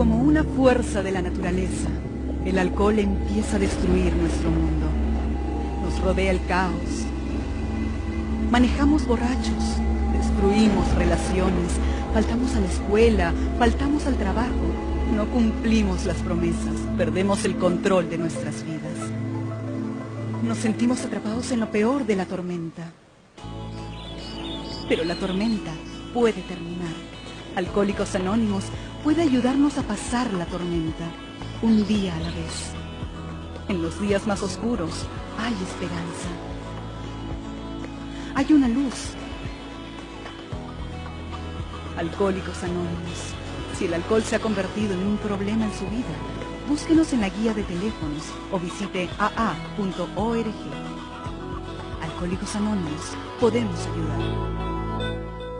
Como una fuerza de la naturaleza, el alcohol empieza a destruir nuestro mundo. Nos rodea el caos. Manejamos borrachos, destruimos relaciones, faltamos a la escuela, faltamos al trabajo, no cumplimos las promesas, perdemos el control de nuestras vidas. Nos sentimos atrapados en lo peor de la tormenta. Pero la tormenta puede terminar. Alcohólicos Anónimos puede ayudarnos a pasar la tormenta, un día a la vez. En los días más oscuros hay esperanza. Hay una luz. Alcohólicos Anónimos. Si el alcohol se ha convertido en un problema en su vida, búsquenos en la guía de teléfonos o visite aa.org. Alcohólicos Anónimos, podemos ayudar.